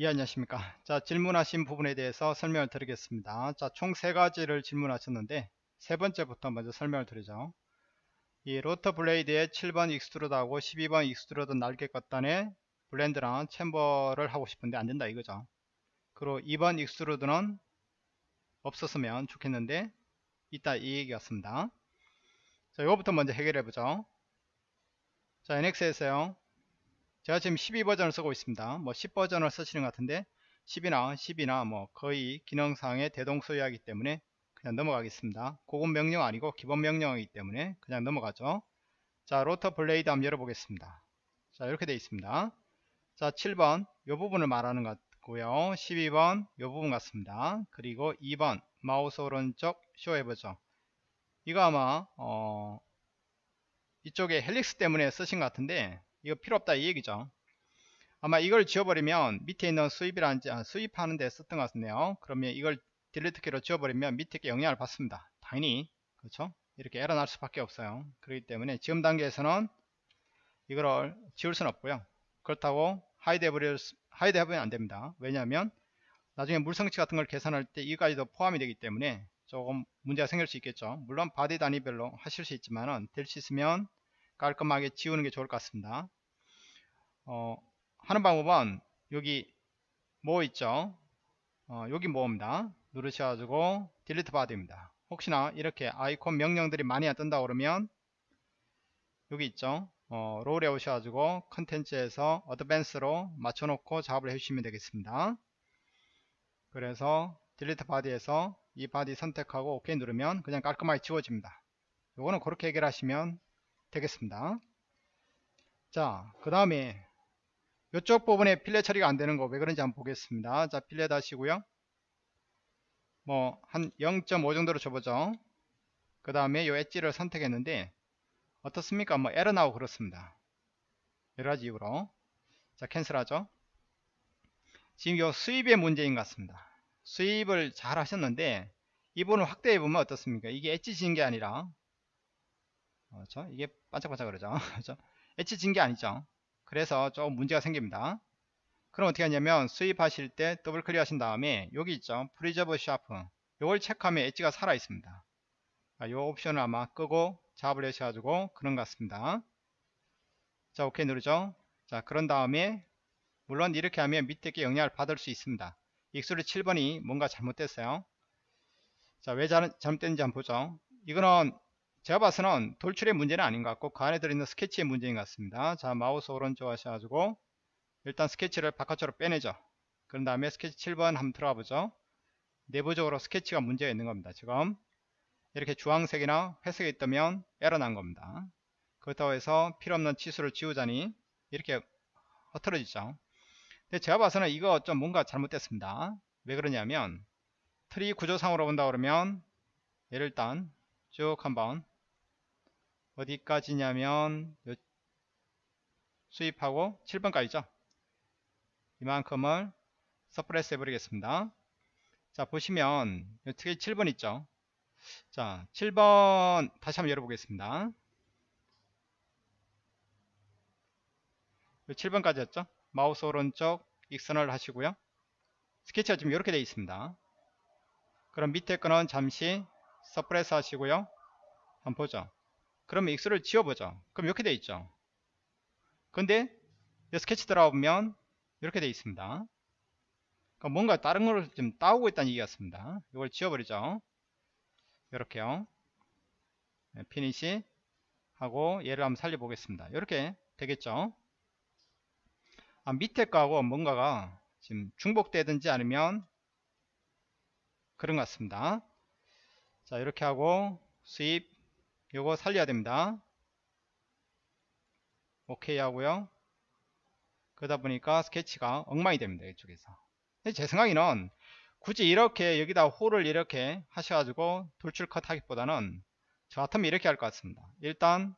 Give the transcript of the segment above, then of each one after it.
예 안녕하십니까? 자 질문하신 부분에 대해서 설명을 드리겠습니다. 자 총 세 가지를 질문하셨는데 세 번째부터 먼저 설명을 드리죠. 이 로터 블레이드에 7번 익스트루드하고 12번 익스트루드 날개 겉단에 블렌드랑 챔버를 하고 싶은데 안 된다 이거죠. 그리고 2번 extrude는 없었으면 좋겠는데 있다 이 얘기였습니다. 자 이거부터 먼저 해결해 보죠. 자 NX에서요 제가 지금 12버전을 쓰고 있습니다. 뭐 10버전을 쓰시는 것 같은데 10이나 10이나 뭐 거의 기능상의 대동소이하기 때문에 그냥 넘어가겠습니다. 고급 명령 아니고 기본 명령이기 때문에 그냥 넘어가죠. 자 rotor blade 한번 열어보겠습니다. 자 이렇게 되어 있습니다. 자 7번 이 부분을 말하는 것 같고요. 12번 이 부분 같습니다. 그리고 2번 마우스 오른쪽 show해보죠. 이거 아마 어 이쪽에 helix 때문에 쓰신 것 같은데 이거 필요 없다 이 얘기죠. 아마 이걸 지워버리면 밑에 있는 sweep이라는 아, sweep하는 데 썼던 것 같네요. 그러면 이걸 delete 키로 지워버리면 밑에 게 영향을 받습니다. 당연히. 그렇죠? 이렇게 에러 날 수밖에 없어요. 그렇기 때문에 지금 단계에서는 이거를 지울 수는 없고요. 그렇다고 hide 해버릴 hide 해버리면 안됩니다. 왜냐하면 나중에 물성치 같은 걸 계산할 때 이까지도 포함이 되기 때문에 조금 문제가 생길 수 있겠죠. 물론 body 단위별로 하실 수 있지만은 될 수 있으면 깔끔하게 지우는 게 좋을 것 같습니다. 어, 하는 방법은 여기 뭐 있죠? 어, 여기 뭐입니다. 누르셔가지고 delete body입니다. 혹시나 이렇게 아이콘 명령들이 많이 안 뜬다 그러면 여기 있죠? 어, role에 오셔가지고 contents에서 advanced로 맞춰놓고 작업을 해주시면 되겠습니다. 그래서 delete body에서 이 body 선택하고 OK 누르면 그냥 깔끔하게 지워집니다. 요거는 그렇게 해결하시면 되겠습니다. 자 그 다음에 이쪽 부분에 필렛 처리가 안 되는 거 왜 그런지 한번 보겠습니다. 자 필렛 하시고요. 뭐 한 0.5 정도로 줘보죠. 그 다음에 요 엣지를 선택했는데 어떻습니까? 뭐 에러 나오고 그렇습니다. 여러가지 이유로. 자 캔슬하죠. 지금 요 수입의 문제인 것 같습니다. 수입을 잘 하셨는데 이 부분을 확대해 보면 어떻습니까? 이게 엣지 지은 게 아니라 그렇죠? 이게 반짝반짝 그러죠. 그렇죠? 엣지 진 게 아니죠. 그래서 조금 문제가 생깁니다. 그럼 어떻게 하냐면 sweep하실 때 더블 클릭 하신 다음에 여기 있죠. preserve shape 이걸 체크하면 엣지가 살아 있습니다. 이 옵션을 아마 끄고 작업을 하셔가지고 그런 것 같습니다. 자 오케이 누르죠. 자 그런 다음에 물론 이렇게 하면 밑에 게 영향을 받을 수 있습니다. 익수리 7번이 뭔가 잘못됐어요. 자 왜 잘못됐는지 한번 보죠. 이거는 제가 봐서는 돌출의 문제는 아닌 것 같고 그 안에 들어있는 스케치의 문제인 것 같습니다. 자 마우스 오른쪽 하셔가지고 일단 스케치를 바깥으로 빼내죠. 그런 다음에 스케치 7번 한번 들어가 보죠. 내부적으로 스케치가 문제가 있는 겁니다 지금. 이렇게 주황색이나 회색이 있다면 에러 난 겁니다. 그렇다고 해서 필요없는 치수를 지우자니 이렇게 흐트러지죠. 근데 제가 봐서는 이거 좀 뭔가 잘못됐습니다. 왜 그러냐면 트리 구조상으로 본다 그러면 얘를 일단 쭉 한번 어디까지냐면 sweep하고 7번까지죠? 이만큼을 suppress 해버리겠습니다. 자 보시면 특히 7번 있죠? 자 7번 다시 한번 열어보겠습니다. 7번까지였죠? 마우스 오른쪽 익선을 하시고요. 스케치가 지금 이렇게 되어 있습니다. 그럼 밑에 거는 잠시 suppress 하시고요. 한번 보죠 그러면 익스를 지워보죠. 그럼 이렇게 돼 있죠. 근데 스케치 들어가보면 이렇게 돼 있습니다. 그러니까 뭔가 다른 걸 좀 따오고 있다는 얘기였습니다. 이걸 지워버리죠. 이렇게요. 네, finish 하고 얘를 한번 살려보겠습니다. 이렇게 되겠죠? 아, 밑에 거하고 뭔가가 지금 중복되든지 아니면 그런 것 같습니다. 자 이렇게 하고 sweep 요거 살려야 됩니다. 오케이 하고요. 그러다 보니까 스케치가 엉망이 됩니다 이쪽에서. 제 생각에는 굳이 이렇게 여기다 hole을 이렇게 하셔가지고 돌출 컷 하기보다는 저 같으면 이렇게 할 것 같습니다. 일단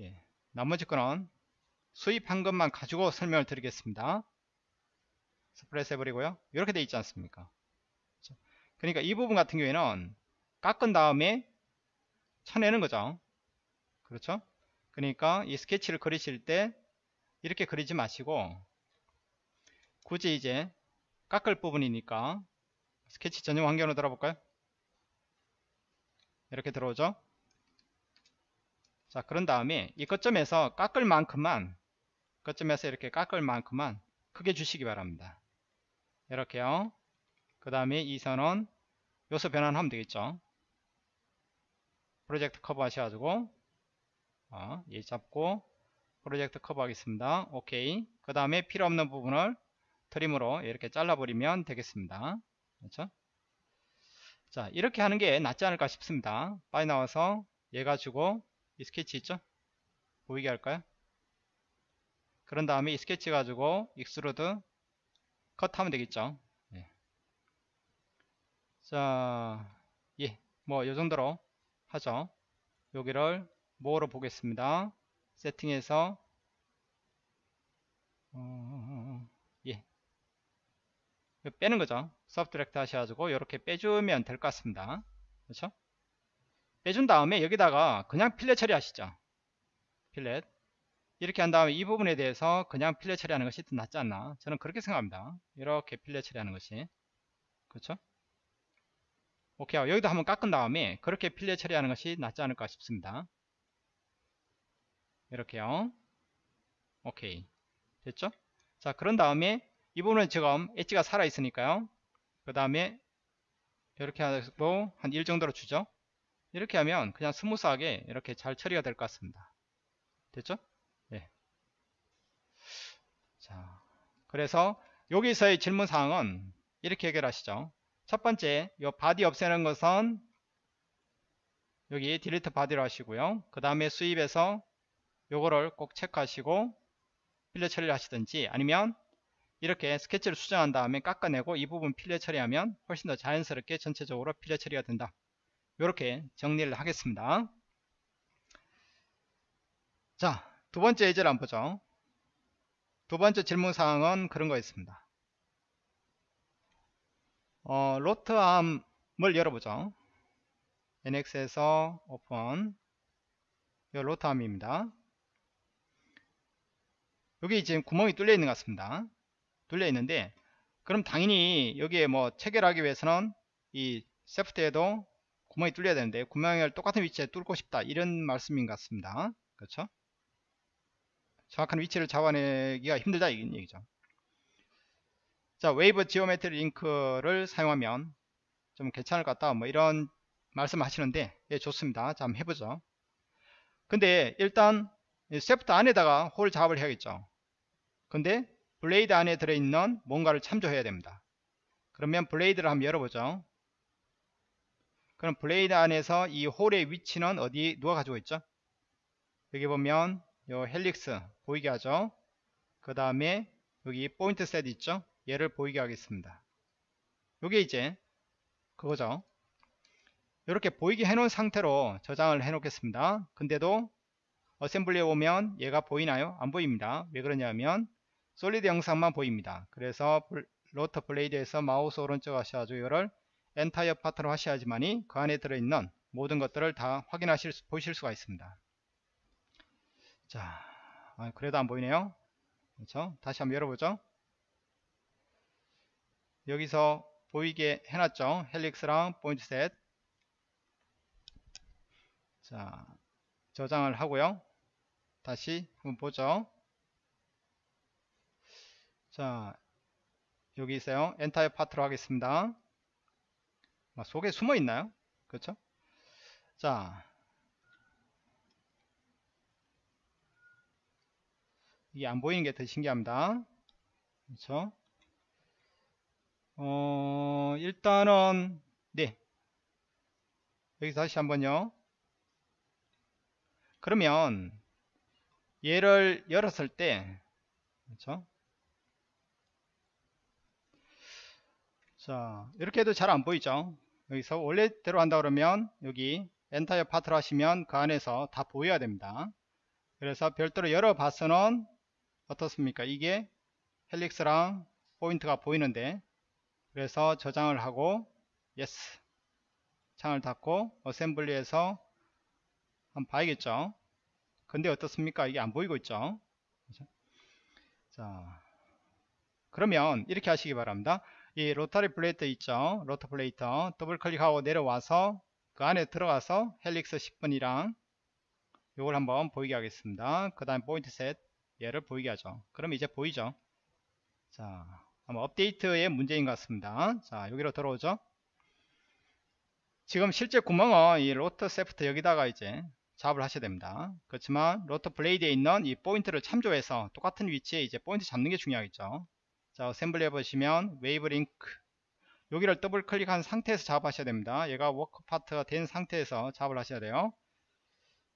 예, 나머지 거는 수입한 것만 가지고 설명을 드리겠습니다. 스프레스 해버리고요. 이렇게 돼 있지 않습니까? 그러니까 이 부분 같은 경우에는 깎은 다음에 쳐내는 거죠. 그렇죠? 그러니까 이 스케치를 그리실 때 이렇게 그리지 마시고 굳이 이제 깎을 부분이니까 스케치 전용 환경으로 들어볼까요? 이렇게 들어오죠. 자 그런 다음에 이 거점에서 깎을 만큼만 거점에서 이렇게 깎을 만큼만 크게 주시기 바랍니다. 이렇게요. 그 다음에 이 선은 요소 변환하면 되겠죠. project curve 하셔가지고 어, 얘 잡고 project curve 하겠습니다. 오케이. 그 다음에 필요 없는 부분을 trim으로 이렇게 잘라버리면 되겠습니다. 그렇죠? 자 이렇게 하는 게 낫지 않을까 싶습니다. 빨리 나와서 얘 가지고 이 스케치 있죠? 보이게 할까요? 그런 다음에 이 스케치 가지고 extrude cut하면 되겠죠. 예. 자, 예, 뭐 요 정도로 하죠. 여기를 뭐로 보겠습니다. 세팅해서 어, 예, 빼는 거죠. 서브트랙트 하셔가지고 이렇게 빼주면 될 것 같습니다. 그렇죠? 빼준 다음에 여기다가 그냥 필렛 처리하시죠. 필렛 이렇게 한 다음에 이 부분에 대해서 그냥 필렛 처리하는 것이 더 낫지 않나 저는 그렇게 생각합니다 이렇게 필렛 처리하는 것이 그렇죠 오케이 여기도 한번 깎은 다음에 그렇게 필렛 처리하는 것이 낫지 않을까 싶습니다. 이렇게요. 오케이. 됐죠? 자 그런 다음에 이 부분은 지금 엣지가 살아 있으니까요. 그 다음에 이렇게 하고 한 1 정도로 주죠? 이렇게 하면 그냥 smooth하게 이렇게 잘 처리가 될 것 같습니다. 됐죠? 네. 자 그래서 여기서의 질문 사항은 이렇게 해결하시죠 첫 번째 요 body 없애는 것은 여기 delete body로 하시고요. 그 다음에 sweep에서 요거를 꼭 체크하시고 fillet 처리를 하시든지 아니면 이렇게 스케치를 수정한 다음에 깎아내고 이 부분 fillet 처리하면 훨씬 더 자연스럽게 전체적으로 fillet 처리가 된다. 이렇게 정리를 하겠습니다. 자 두번째 예제를 한번 보죠. 두번째 질문사항은 그런 거였습니다 어, 로트암을 열어보죠. NX에서 오픈. 이 로트암입니다. 여기 지금 구멍이 뚫려 있는 것 같습니다. 뚫려 있는데 그럼 당연히 여기에 뭐 체결하기 위해서는 이 세프트에도 구멍이 뚫려야 되는데 구멍을 똑같은 위치에 뚫고 싶다. 이런 말씀인 것 같습니다. 그렇죠? 정확한 위치를 잡아내기가 힘들다 이 얘기죠 자 wave geometry link를 사용하면 좀 괜찮을 것 같다 뭐 이런 말씀 하시는데 예 좋습니다 자 한번 해보죠 근데 일단 세프트 안에다가 hole 작업을 해야겠죠 근데 blade 안에 들어있는 뭔가를 참조해야 됩니다 그러면 blade를 한번 열어보죠 그럼 blade 안에서 이 hole의 위치는 어디 누가 가지고 있죠? 여기 보면 요 helix 보이게 하죠. 그 다음에 여기 point set 있죠? 얘를 보이게 하겠습니다. 요게 이제 그거죠. 이렇게 보이게 해놓은 상태로 저장을 해 놓겠습니다. 근데도 assembly에 오면 얘가 보이나요? 안 보입니다. 왜 그러냐면 solid 형상만 보입니다. 그래서 rotor blade에서 마우스 오른쪽 하셔가지고 이거를 entire part로 하셔야지만이 그 안에 들어있는 모든 것들을 다 확인하실 수, 보실 수가 있습니다. 자, 아, 그래도 안 보이네요. 그렇죠? 다시 한번 열어보죠. 여기서 보이게 해놨죠. 헬릭스랑 포인트 셋. 자, 저장을 하고요. 다시 한번 보죠. 자, 여기 있어요. 엔타이어 파트로 하겠습니다. 속에 숨어 있나요? 그렇죠? 자, 이게 안 보이는 게 더 신기합니다. 그렇죠? 어, 일단은 네. 여기서 다시 한번요. 그러면 얘를 열었을 때 그렇죠? 자, 이렇게 해도 잘 안 보이죠? 여기서 원래대로 한다 그러면 여기 entire part를 하시면 그 안에서 다 보여야 됩니다. 그래서 별도로 열어봐서는 어떻습니까? 이게 helix랑 포인트가 보이는데 그래서 저장을 하고 yes 창을 닫고 assembly에서 한번 봐야겠죠. 근데 어떻습니까? 이게 안 보이고 있죠. 자, 그러면 이렇게 하시기 바랍니다. 이 rotor blade 있죠. rotor blade 더블 클릭하고 내려와서 그 안에 들어가서 helix 10번이랑 요걸 한번 보이게 하겠습니다. 그 다음 point set 얘를 보이게 하죠. 그럼 이제 보이죠. 자, 아마 업데이트의 문제인 것 같습니다. 자, 여기로 들어오죠. 지금 실제 구멍은 이 rotor shaft 여기다가 이제 작업을 하셔야 됩니다. 그렇지만 rotor blade에 있는 이 포인트를 참조해서 똑같은 위치에 이제 포인트 잡는 게 중요하겠죠. 자, assembly 해보시면 wave link 여기를 더블 클릭한 상태에서 작업하셔야 됩니다. 얘가 work part가 된 상태에서 작업을 하셔야 돼요.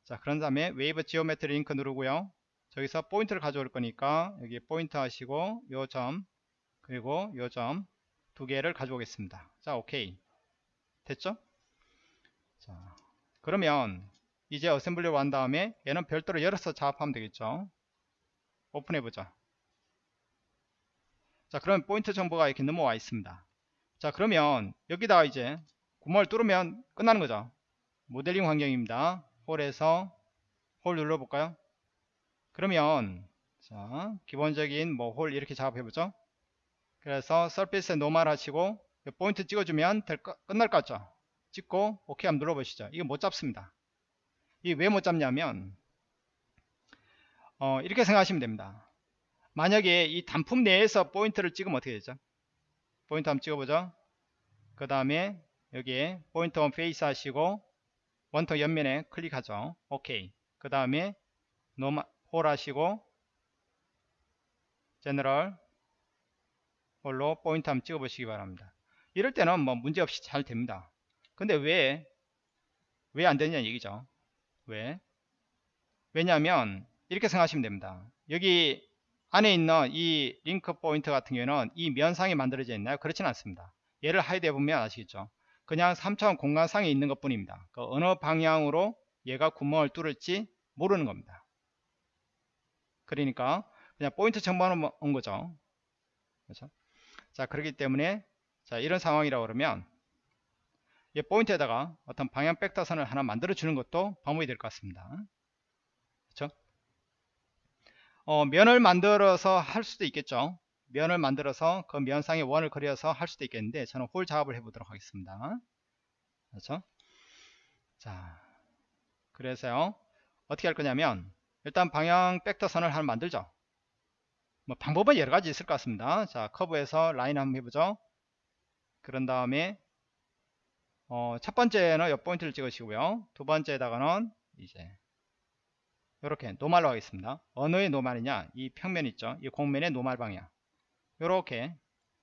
자, 그런 다음에 wave geometry link 누르고요. 저기서 포인트를 가져올 거니까 여기 포인트 하시고 요점 그리고 요점 두 개를 가져오겠습니다. 자, 오케이. 됐죠? 자, 그러면 이제 어셈블리를 한 다음에 얘는 별도로 열어서 작업하면 되겠죠. 오픈해보자. 자, 그러면 포인트 정보가 이렇게 넘어와 있습니다. 자, 그러면 여기다가 이제 구멍을 뚫으면 끝나는 거죠. 모델링 환경입니다. 홀에서 홀 눌러볼까요? 그러면 자 기본적인 뭐 홀 이렇게 작업해보죠. 그래서 surface에 normal 하시고 포인트 찍어주면 될 거, 끝날 것 같죠. 찍고 OK 한번 눌러보시죠. 이거 못 잡습니다. 이 왜 못 잡냐면 어, 이렇게 생각하시면 됩니다. 만약에 이 단품 내에서 포인트를 찍으면 어떻게 되죠? 포인트 한번 찍어보죠. 그 다음에 여기에 point on face 하시고 원통 옆면에 클릭하죠. OK. 그 다음에 normal hole 하시고 general hole로 포인트 한번 찍어 보시기 바랍니다. 이럴 때는 뭐 문제없이 잘 됩니다. 근데 왜 왜 안 되냐 얘기죠. 왜? 왜냐하면 이렇게 생각하시면 됩니다. 여기 안에 있는 이 link point 같은 경우에는 이 면상에 만들어져 있나요? 그렇지는 않습니다. 얘를 hide 해보면 아시겠죠? 그냥 3차원 공간상에 있는 것 뿐입니다. 그 어느 방향으로 얘가 구멍을 뚫을지 모르는 겁니다. 그러니까 그냥 포인트 정보만 온 거죠. 그렇죠? 자, 그렇기 때문에 자, 이런 상황이라고 그러면 이 포인트에다가 어떤 방향 벡터선을 하나 만들어 주는 것도 방법이 될 것 같습니다. 그렇죠? 어, 면을 만들어서 할 수도 있겠죠. 면을 만들어서 그 면상에 원을 그려서 할 수도 있겠는데 저는 홀 작업을 해 보도록 하겠습니다. 그렇죠? 자, 그래서요. 어떻게 할 거냐면 일단 방향 벡터선을 하나 만들죠. 뭐 방법은 여러 가지 있을 것 같습니다. 자, 커브에서 라인 한번 해보죠. 그런 다음에 어, 첫 번째는 옆 포인트를 찍으시고요. 두 번째에다가는 이제 이렇게 노말로 하겠습니다. 어느의 노말이냐? 이 평면 있죠? 이 공면의 노말 방향. 이렇게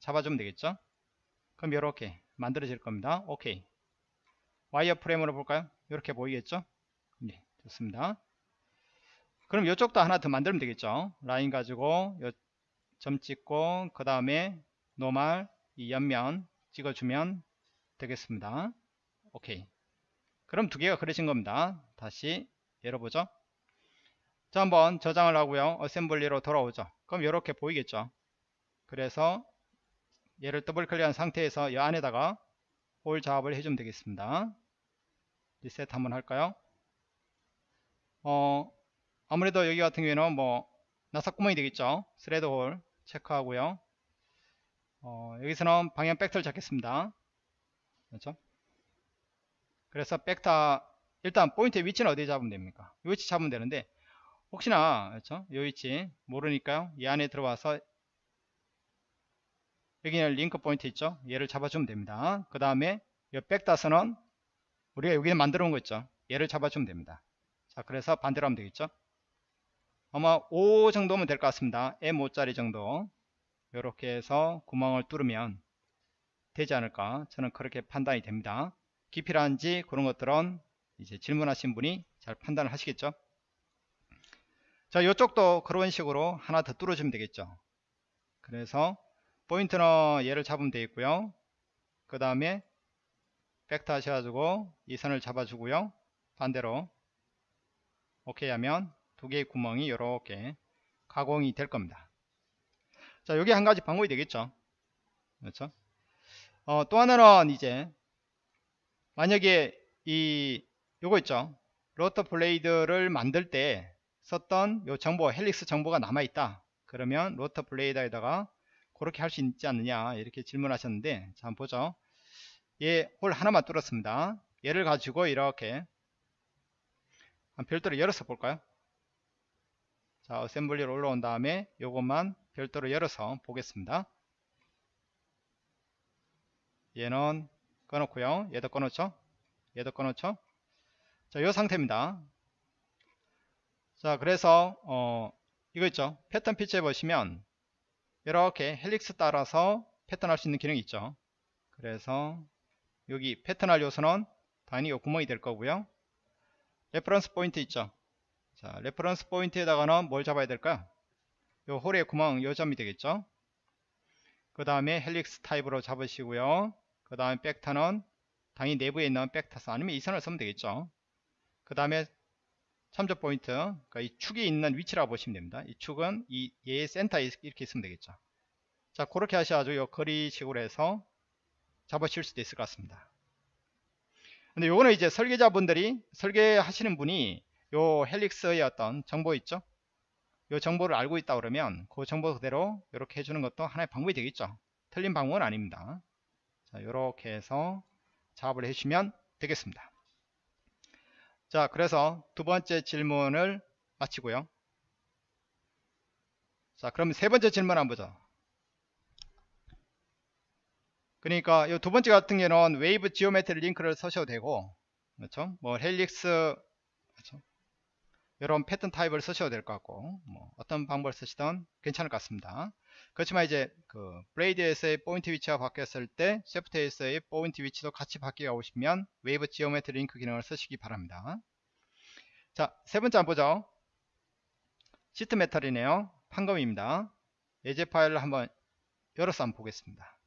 잡아주면 되겠죠? 그럼 이렇게 만들어질 겁니다. 오케이. 와이어 프레임으로 볼까요? 이렇게 보이겠죠? 네, 좋습니다. 그럼 이쪽도 하나 더 만들면 되겠죠? 라인 가지고 점 찍고 그 다음에 노말 이 옆면 찍어주면 되겠습니다. 오케이. 그럼 두 개가 그려진 겁니다. 다시 열어보죠. 자 한번 저장을 하고요. 어셈블리로 돌아오죠. 그럼 이렇게 보이겠죠. 그래서 얘를 더블 클릭한 상태에서 이 안에다가 hole 작업을 해주면 되겠습니다. 리셋 한번 할까요? 어, 아무래도 여기 같은 경우에는 뭐 나사구멍이 되겠죠. thread hole 체크하고요. 어, 여기서는 방향 벡터를 잡겠습니다. 그렇죠? 그래서 벡터 일단 포인트의 위치는 어디에 잡으면 됩니까? 이 위치 잡으면 되는데 혹시나 그렇죠? 이 위치 모르니까요. 이 안에 들어와서 여기는 링크 포인트 있죠? 얘를 잡아주면 됩니다. 그 다음에 이 백다스는 우리가 여기에 만들어 놓은 거 있죠? 얘를 잡아주면 됩니다. 자, 그래서 반대로 하면 되겠죠? 아마 5 정도면 될 것 같습니다. M5짜리 정도. 이렇게 해서 구멍을 뚫으면 되지 않을까 저는 그렇게 판단이 됩니다. 깊이라든지 그런 것들은 이제 질문하신 분이 잘 판단을 하시겠죠. 자, 이쪽도 그런 식으로 하나 더 뚫어주면 되겠죠. 그래서 포인트는 얘를 잡으면 되겠고요. 그 다음에 벡터 하셔가지고 이 선을 잡아주고요. 반대로 오케이 하면 두 개의 구멍이 이렇게 가공이 될 겁니다. 자, 여기 한 가지 방법이 되겠죠. 그렇죠? 어, 또 하나는 이제 만약에 이 요거 있죠. rotor blade를 만들 때 썼던 요 정보 helix 정보가 남아 있다. 그러면 rotor blade에다가 그렇게 할 수 있지 않느냐 이렇게 질문하셨는데 자 한번 보죠 얘 hole 하나만 뚫었습니다 얘를 가지고 이렇게 별도로 열어서 볼까요 자 assembly로 올라온 다음에 요것만 별도로 열어서 보겠습니다. 얘는 꺼놓고요. 얘도 꺼놓죠? 얘도 꺼놓죠? 자요 상태입니다. 자 그래서 어 이거 있죠? 패턴 피치에 보시면 이렇게 helix 따라서 패턴 할 수 있는 기능이 있죠. 그래서 여기 패턴 할 요소는 당연히 요 구멍이 될 거고요. reference point 있죠 자 reference point에다가는 뭘 잡아야 될까요 요 hole의 구멍 요 점이 되겠죠? 그 다음에 helix 타입으로 잡으시고요. 그 다음에 벡터는 당연히 내부에 있는 벡터 쓰 아니면 이 선을 쓰면 되겠죠? 그 다음에 참조 포인트 그러니까 이 축이 있는 위치라고 보시면 됩니다. 이 축은 이 얘의 센터에 이렇게 있으면 되겠죠? 자 그렇게 하셔가지고 요 거리식으로 해서 잡으실 수도 있을 것 같습니다. 근데 요거는 이제 설계자분들이 설계하시는 분이 요 helix의 어떤 정보 있죠? 요 정보를 알고 있다 그러면 그 정보 그대로 이렇게 해주는 것도 하나의 방법이 되겠죠. 틀린 방법은 아닙니다. 자 요렇게 해서 작업을 해주시면 되겠습니다. 자 그래서 두 번째 질문을 마치고요. 자 그럼 세 번째 질문 한번 보죠. 그러니까 이 두 번째 같은 경우는 wave geometry link를 쓰셔도 되고 그렇죠? 뭐 helix? 이런 패턴 타입을 쓰셔도 될 것 같고 뭐 어떤 방법을 쓰시던 괜찮을 것 같습니다. 그렇지만 이제 그 blade에서의 포인트 위치가 바뀌었을 때 shaft에서의 포인트 위치도 같이 바뀌길 원하시면 wave geometry link 기능을 쓰시기 바랍니다. 자 세 번째 한번 보죠. sheet metal이네요. 판금입니다. 예제 파일을 한번 열어서 한번 보겠습니다.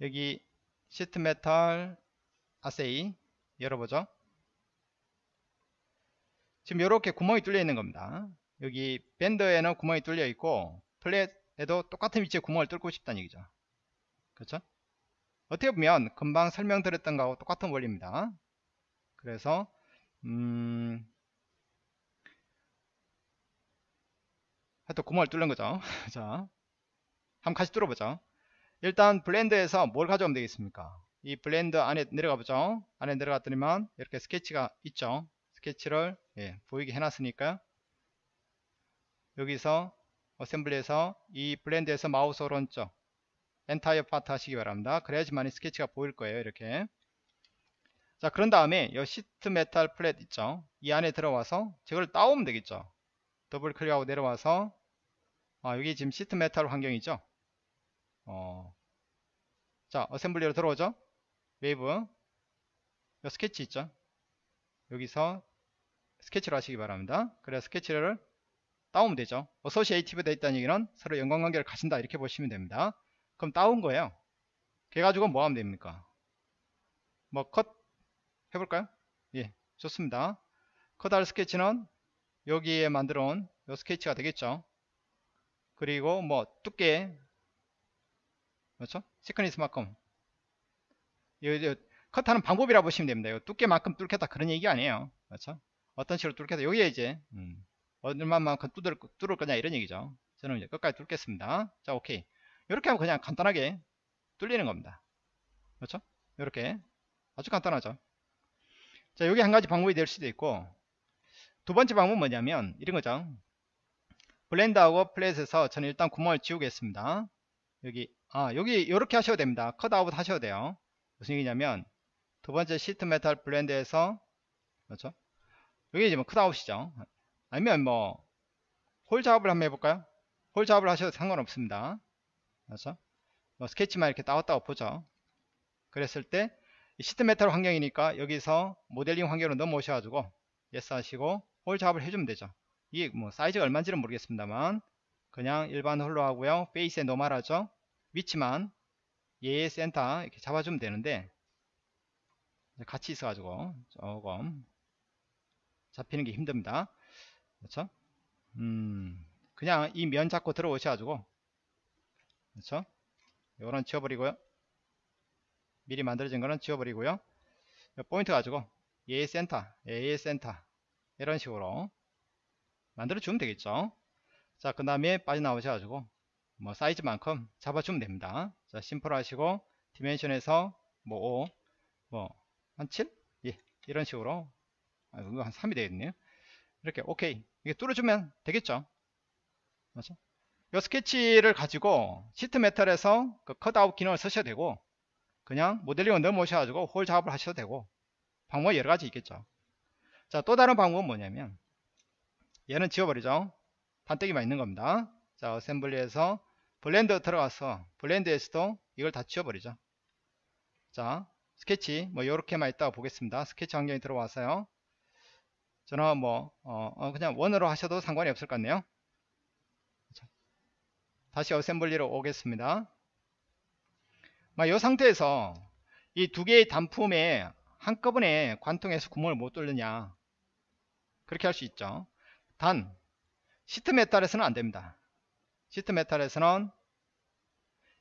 여기 sheet metal 아세이 열어보죠 지금 이렇게 구멍이 뚫려 있는 겁니다. 여기 밴드에는 구멍이 뚫려 있고 플랫에도 똑같은 위치에 구멍을 뚫고 싶다는 얘기죠. 그렇죠? 어떻게 보면 금방 설명드렸던 거하고 똑같은 원리입니다. 그래서 음 하여튼 구멍을 뚫는 거죠. 자 한번 같이 뚫어보죠. 일단 blend에서 뭘 가져오면 되겠습니까? 이 blend 안에 내려가 보죠. 안에 내려갔더니만 이렇게 스케치가 있죠 스케치를 예, 보이게 해놨으니까 여기서 assembly에서 이 blend에서 마우스 오른쪽 entire part 하시기 바랍니다. 그래야지만 스케치가 보일 거예요 이렇게. 자 그런 다음에 이 sheet metal flat 있죠? 이 안에 들어와서 저걸 따오면 되겠죠? 더블 클릭하고 내려와서 아 여기 지금 sheet metal 환경이죠? 어, 자 assembly로 들어오죠? 웨이브. 요 스케치 있죠? 여기서 스케치를 하시기 바랍니다. 그래서 스케치를 따오면 되죠. associative 되어 있다는 얘기는 서로 연관관계를 가진다 이렇게 보시면 됩니다. 그럼 따온 거예요. 그래가지고 뭐 하면 됩니까? 뭐 컷 해볼까요? 예, 좋습니다. 컷할 스케치는 여기에 만들어 온 요 스케치가 되겠죠. 그리고 뭐 두께 그렇죠? 시크니스만큼 컷하는 방법이라 고 보시면 됩니다. 두께만큼 뚫겠다 그런 얘기 아니에요. 그렇죠? 어떤 식으로 뚫겠다. 여기에 이제 음, 얼마만큼 뚫을, 뚫을 거냐 이런 얘기죠. 저는 이제 끝까지 뚫겠습니다. 자 오케이. 이렇게 하면 그냥 간단하게 뚫리는 겁니다. 그렇죠? 이렇게. 아주 간단하죠. 자 여기 한 가지 방법이 될 수도 있고 두 번째 방법은 뭐냐면 이런 거죠. blend하고 flat에서 저는 일단 구멍을 지우겠습니다. 여기 아 여기 이렇게 하셔도 됩니다. cutout 하셔도 돼요. 무슨 얘기냐면 두 번째 sheet metal blend에서 그렇죠 여기 이제 뭐 cutout이죠. 아니면 뭐 hole 작업을 한번 해볼까요? hole 작업을 하셔도 상관없습니다. 그렇죠? 뭐 스케치만 이렇게 따왔다고 보죠. 그랬을 때 sheet metal 환경이니까 여기서 모델링 환경으로 넘어오셔 가지고 yes 하시고 hole 작업을 해주면 되죠. 이게 뭐 사이즈가 얼마인지는 모르겠습니다만 그냥 일반 hole로 하고요. face에 normal하죠? 위치만 얘 센터 이렇게 잡아주면 되는데 같이 있어 가지고 조금 잡히는 게 힘듭니다. 그렇죠? 음, 그냥 이 면 잡고 들어오셔가지고 그렇죠? 이거는 지워버리고요. 미리 만들어진 거는 지워버리고요. 포인트 가지고 A 센터, A 센터 이런 식으로 만들어 주면 되겠죠. 자, 그 다음에 빠져나오셔가지고 뭐 사이즈만큼 잡아주면 됩니다. 자, 심플 하시고 디멘션에서 뭐 5, 뭐 한 7? 예, 이런 식으로 아, 이거 한 3이 되겠네요. 이렇게 오케이 이게 뚫어주면 되겠죠. 맞죠? 이 스케치를 가지고 sheet metal에서 그 cutout 기능을 쓰셔도 되고 그냥 모델링으로 넘어오셔가지고 hole 작업을 하셔도 되고 방법이 여러 가지 있겠죠. 자, 또 다른 방법은 뭐냐면 얘는 지워버리죠. 판떼기만 있는 겁니다. 자, assembly에서 blend 들어가서 blend에서도 이걸 다 지워버리죠. 자, 스케치 뭐 이렇게만 있다가 보겠습니다. 스케치 환경에 들어와서요. 저는 뭐 어, 어, 그냥 원으로 하셔도 상관이 없을 것 같네요. 자, 다시 assembly로 오겠습니다. 이 상태에서 이 두 개의 단품에 한꺼번에 관통해서 구멍을 못 뚫느냐 그렇게 할 수 있죠. 단 sheet metal에서는 안됩니다. sheet metal에서는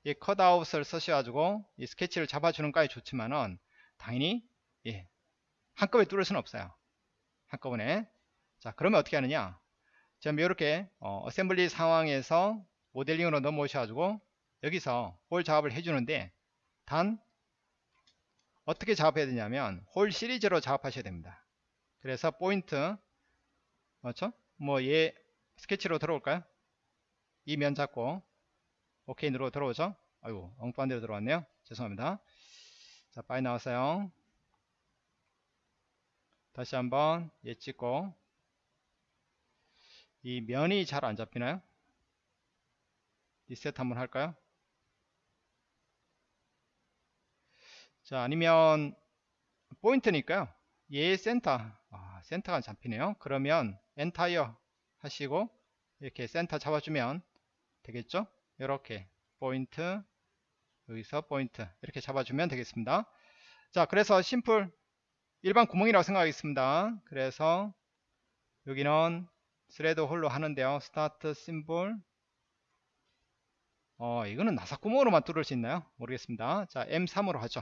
이 cutout을 쓰셔가지고 이 스케치를 잡아주는 까지 좋지만은 당연히 예, 한꺼번에 뚫을 수는 없어요. 한꺼번에 자 그러면 어떻게 하느냐 지금 이렇게 어, 어셈블리 상황에서 모델링으로 넘어오셔 가지고 여기서 hole 작업을 해주는데 단 어떻게 작업해야 되냐면 hole series로 작업하셔야 됩니다. 그래서 포인트 맞죠? 뭐 얘 스케치로 들어올까요? 이 면 잡고 오케이 누르고 들어오죠? 아이고 엉뚱한 데로 들어왔네요. 죄송합니다. 자 빨리 나왔어요. 다시 한번 얘 찍고 이 면이 잘 안 잡히나요? 리셋 한번 할까요? 자 아니면 포인트니까요. 얘 센터 아, 센터가 잡히네요. 그러면 entire 하시고 이렇게 센터 잡아주면 되겠죠 이렇게 포인트 여기서 포인트 이렇게 잡아주면 되겠습니다 자 그래서 simple 일반 구멍이라고 생각하겠습니다. 그래서 여기는 thread hole로 하는데요. start simple 어 이거는 나사 구멍으로만 뚫을 수 있나요? 모르겠습니다. 자 M3으로 하죠.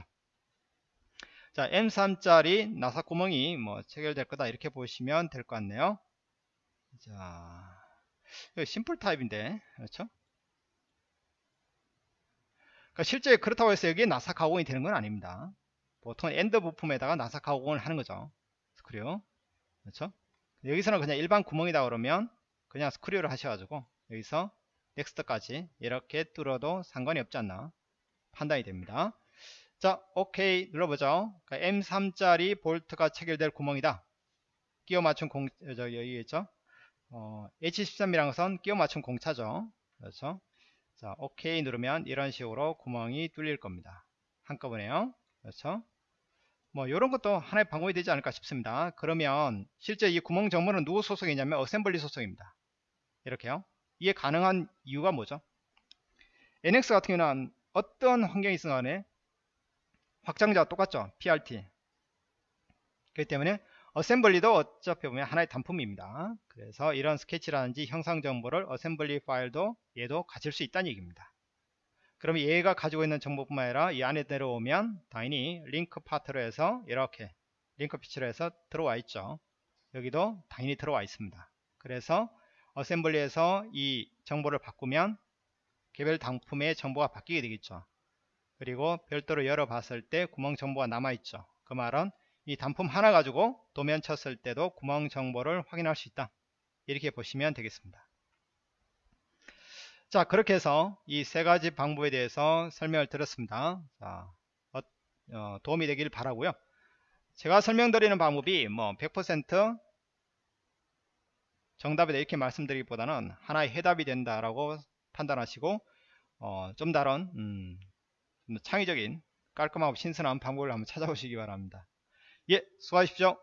자 M3짜리 나사 구멍이 뭐 체결될 거다 이렇게 보시면 될 것 같네요. 자, simple type인데, 그렇죠? 그러니까 실제 그렇다고 해서 여기에 나사 가공이 되는 건 아닙니다. 보통 end 부품에다가 나사 가공을 하는 거죠. 스크류. 그렇죠? 여기서는 그냥 일반 구멍이다 그러면 그냥 screw를 하셔가지고 여기서 next까지 이렇게 뚫어도 상관이 없지 않나 판단이 됩니다. 자, 오케이 눌러보죠. 그러니까 M3짜리 볼트가 체결될 구멍이다. 끼워 맞춘 공, 저, 여기 있죠? 어, H13이라는 것은 끼워 맞춘 공차죠. 그렇죠? 자, OK 누르면 이런 식으로 구멍이 뚫릴 겁니다. 한꺼번에요. 그렇죠? 뭐 이런 것도 하나의 방법이 되지 않을까 싶습니다. 그러면 실제 이 구멍 정보는 누구 소속이냐면 어셈블리 소속입니다. 이렇게요. 이게 가능한 이유가 뭐죠? NX 같은 경우는 어떤 환경이 있든 간에 확장자가 똑같죠. PRT. 그렇기 때문에 어셈블리도 어차피 보면 하나의 단품입니다. 그래서 이런 스케치라든지 형상 정보를 어셈블리 파일도 얘도 가질 수 있다는 얘기입니다. 그럼 얘가 가지고 있는 정보뿐만 아니라 이 안에 내려오면 당연히 link part로 해서 이렇게 link feature로 해서 들어와 있죠. 여기도 당연히 들어와 있습니다. 그래서 어셈블리에서 이 정보를 바꾸면 개별 단품의 정보가 바뀌게 되겠죠. 그리고 별도로 열어봤을 때 구멍 정보가 남아있죠. 그 말은 이 단품 하나 가지고 도면 쳤을 때도 구멍 정보를 확인할 수 있다 이렇게 보시면 되겠습니다 자 그렇게 해서 이 세 가지 방법에 대해서 설명을 드렸습니다. 자, 어, 어, 도움이 되길 바라고요. 제가 설명드리는 방법이 뭐 100% 정답이다 이렇게 말씀드리기보다는 하나의 해답이 된다라고 판단하시고 어, 좀 다른 음, 창의적인 깔끔하고 신선한 방법을 한번 찾아보시기 바랍니다. 예, 수고하십시오.